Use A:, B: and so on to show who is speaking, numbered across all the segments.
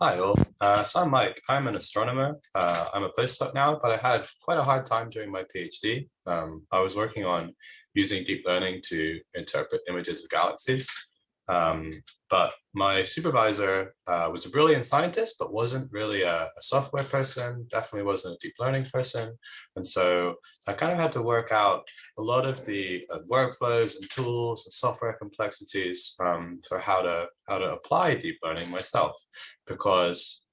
A: Hi all, uh, so I'm Mike. I'm an astronomer. Uh, I'm a postdoc now, but I had quite a hard time during my PhD. Um, I was working on using deep learning to interpret images of galaxies. Um, but my supervisor uh, was a brilliant scientist, but wasn't really a, a, software person, definitely wasn't a deep learning person. And so I kind of had to work out a lot of the uh, workflows and tools and software complexities um, for how to, how to apply deep learning myself, because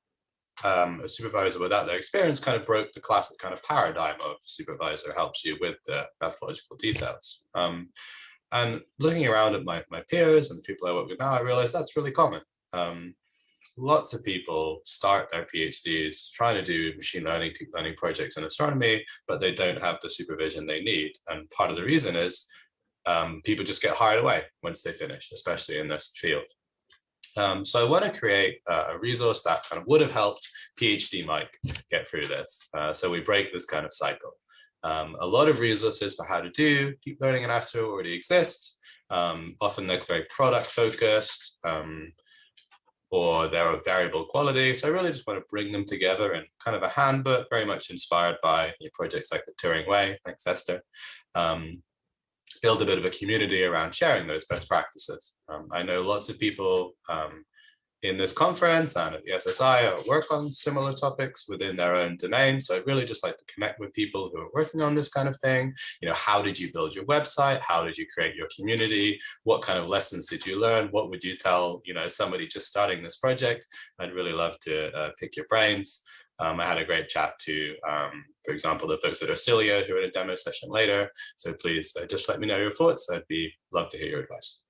A: um, a supervisor without their experience kind of broke the classic kind of paradigm of supervisor helps you with the methodological details. And looking around at my, my peers and people I work with now, I realize that's really common. Um, lots of people start their PhDs trying to do machine learning, deep learning projects in astronomy, but they don't have the supervision they need. And part of the reason is um, people just get hired away once they finish, especially in this field. Um, so I want to create a resource that kind of would have helped PhD Mike get through this. Uh, so we break this kind of cycle. Um, a lot of resources for how to do deep learning in Astro already exist. Um, often they're very product focused um, or they're of variable quality. So I really just want to bring them together in kind of a handbook, very much inspired by projects like the Turing Way, thanks Esther. Um, build a bit of a community around sharing those best practices. Um, I know lots of people um, in this conference and at the SSI work on similar topics within their own domain. So I'd really just like to connect with people who are working on this kind of thing. You know, how did you build your website? How did you create your community? What kind of lessons did you learn? What would you tell, you know, somebody just starting this project? I'd really love to uh, pick your brains. Um, I had a great chat to, um, for example, the folks at Ersilia who are in a demo session later. So please uh, just let me know your thoughts. I'd be love to hear your advice.